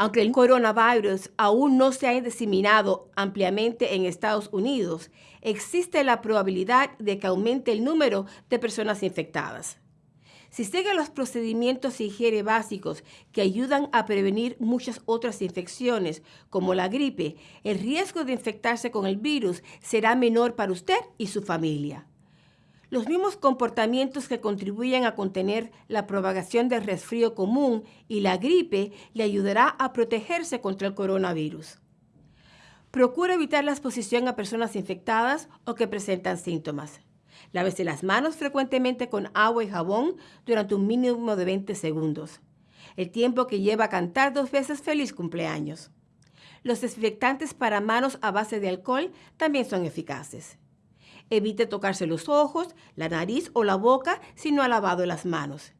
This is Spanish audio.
Aunque el coronavirus aún no se ha diseminado ampliamente en Estados Unidos, existe la probabilidad de que aumente el número de personas infectadas. Si sigue los procedimientos de higiene básicos que ayudan a prevenir muchas otras infecciones, como la gripe, el riesgo de infectarse con el virus será menor para usted y su familia. Los mismos comportamientos que contribuyen a contener la propagación del resfrío común y la gripe le ayudará a protegerse contra el coronavirus. Procura evitar la exposición a personas infectadas o que presentan síntomas. Lávese las manos frecuentemente con agua y jabón durante un mínimo de 20 segundos, el tiempo que lleva a cantar dos veces feliz cumpleaños. Los desinfectantes para manos a base de alcohol también son eficaces. Evite tocarse los ojos, la nariz o la boca si no ha lavado las manos.